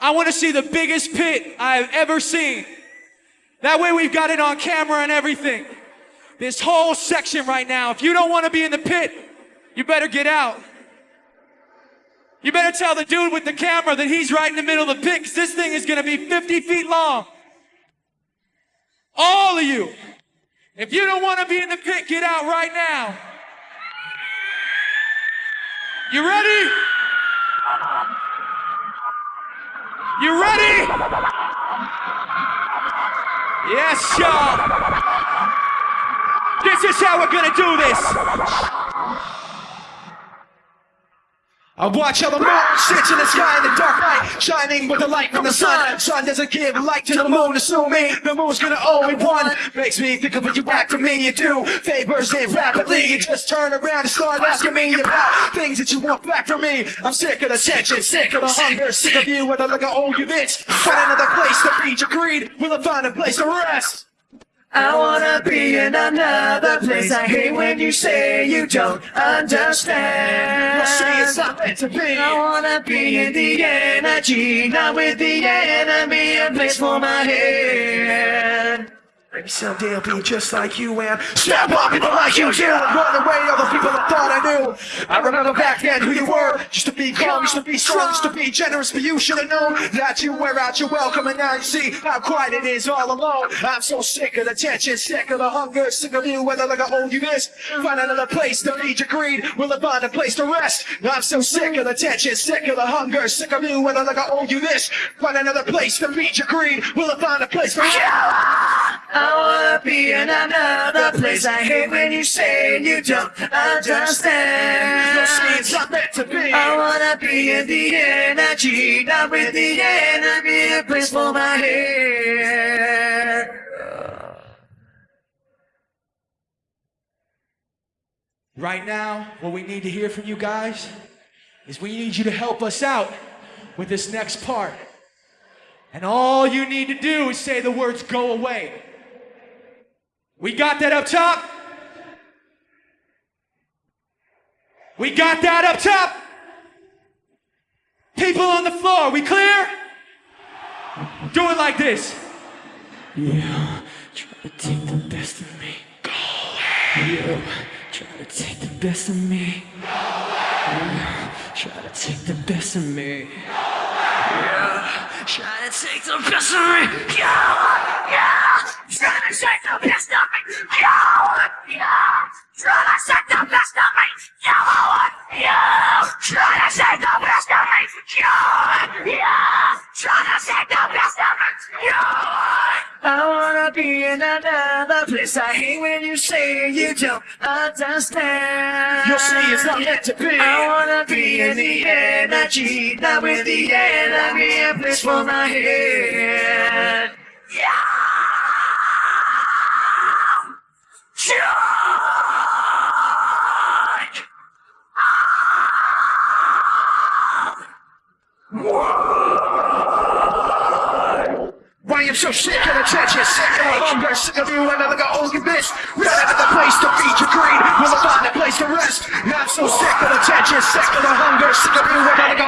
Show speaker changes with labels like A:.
A: I want to see the biggest pit I've ever seen. That way we've got it on camera and everything. This whole section right now, if you don't want to be in the pit, you better get out. You better tell the dude with the camera that he's right in the middle of the pit because this thing is going to be 50 feet long. All of you. If you don't want to be in the pit, get out right now. You ready? You ready? Yes, y'all. This is how we're gonna do this.
B: I watch how the moon sits in the sky in the dark night, shining with the light from the sun. Sun doesn't give light to the moon, assuming the moon's gonna owe me one. Makes me think of what you act for me, you do. Favors it rapidly, you just turn around and start asking me about things that you want back from me. I'm sick of the tension, sick of the hunger, sick of you with a look I owe you this. Find another place to feed your greed, will I find a place to rest?
C: I wanna be in another place. I hate when you say you don't understand.
B: See it's not meant to be.
C: I wanna be in the energy, not with the enemy. A place for my head.
B: Maybe someday I'll be just like you and snap on people like you and run away all the people I thought I knew. I remember back then who you were. Used to be calm, used to be strong, used to be generous, but you should have known that you wear out your welcome and now you see how quiet it is all alone. I'm so sick of the tension, sick of the hunger, sick of you whether like I owe you this. Find another place to feed your greed, will I find a place to rest? I'm so sick of the tension, sick of the hunger, sick of you whether like I owe you this. Find another place to feed your greed, will I find a place for
C: I wanna be in another place. I hate when you say you don't understand.
B: It's not meant to be.
C: I wanna be in the energy, not with the enemy. A place for my head.
A: Right now, what we need to hear from you guys is we need you to help us out with this next part. And all you need to do is say the words go away. We got that up top? We got that up top? People on the floor, we clear? Do it like this.
D: You try to take the best of me. Go away. You try to take the best of me. Go away. You try to take the best of me. Yeah. Try to take the best of me. Yeah. Yeah. Take the best of me. Yeah. Yeah. Try to take the best of me. Yeah. Yeah. Try to take the best of me. Yeah. Yeah. Try to take the best of me. Yeah.
C: I wanna be in another place. I hate when you say you don't understand.
B: You'll see it's not meant to be.
C: I wanna be in the energy, not with the enemy. A place for my head.
B: Why I'm so sick of the sick of the hunger, sick of you and other old you bitch. Run out of the place to feed your greed, we'll find a place to rest? I'm so sick of the sick of the hunger, sick of you and other